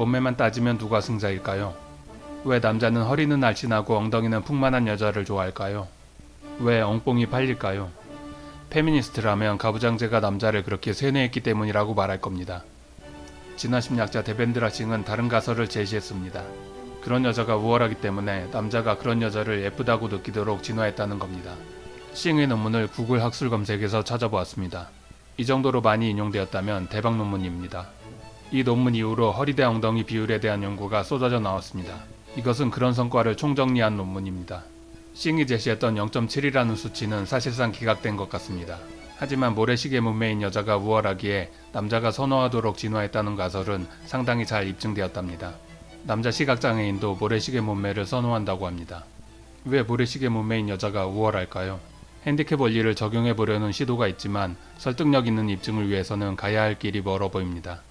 몸매만 따지면 누가 승자일까요? 왜 남자는 허리는 날씬하고 엉덩이는 풍만한 여자를 좋아할까요? 왜 엉뽕이 팔릴까요? 페미니스트라면 가부장제가 남자를 그렇게 세뇌했기 때문이라고 말할 겁니다. 진화 심리학자 데벤드라 싱은 다른 가설을 제시했습니다. 그런 여자가 우월하기 때문에 남자가 그런 여자를 예쁘다고 느끼도록 진화했다는 겁니다. 싱의 논문을 구글 학술 검색에서 찾아보았습니다. 이 정도로 많이 인용되었다면 대박 논문입니다. 이 논문 이후로 허리대 엉덩이 비율에 대한 연구가 쏟아져 나왔습니다. 이것은 그런 성과를 총정리한 논문입니다. 싱이 제시했던 0.7이라는 수치는 사실상 기각된 것 같습니다. 하지만 모래시계 몸매인 여자가 우월하기에 남자가 선호하도록 진화했다는 가설은 상당히 잘 입증되었답니다. 남자 시각장애인도 모래시계 몸매를 선호한다고 합니다. 왜 모래시계 몸매인 여자가 우월할까요? 핸디캡 원리를 적용해 보려는 시도가 있지만 설득력 있는 입증을 위해서는 가야 할 길이 멀어 보입니다.